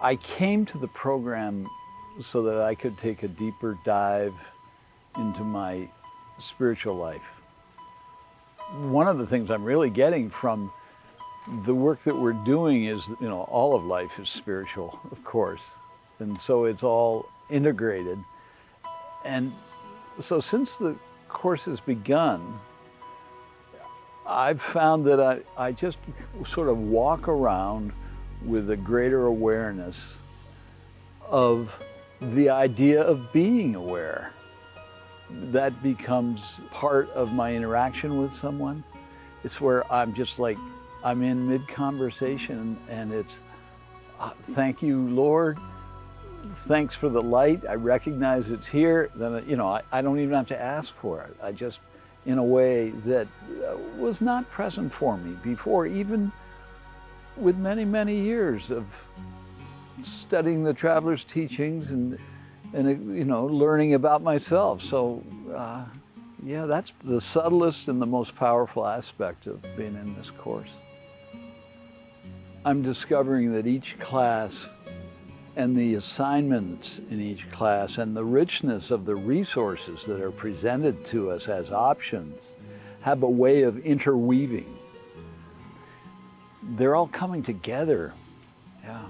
I came to the program so that I could take a deeper dive into my spiritual life. One of the things I'm really getting from the work that we're doing is, you know, all of life is spiritual, of course. And so it's all integrated. And so since the course has begun, I've found that I, I just sort of walk around with a greater awareness of the idea of being aware. That becomes part of my interaction with someone. It's where I'm just like, I'm in mid-conversation and it's, uh, thank you, Lord. Thanks for the light. I recognize it's here. Then, you know, I, I don't even have to ask for it. I just, in a way that uh, was not present for me before, even with many, many years of studying the traveler's teachings and, and you know, learning about myself. So, uh, yeah, that's the subtlest and the most powerful aspect of being in this course. I'm discovering that each class and the assignments in each class and the richness of the resources that are presented to us as options have a way of interweaving. They're all coming together. Yeah.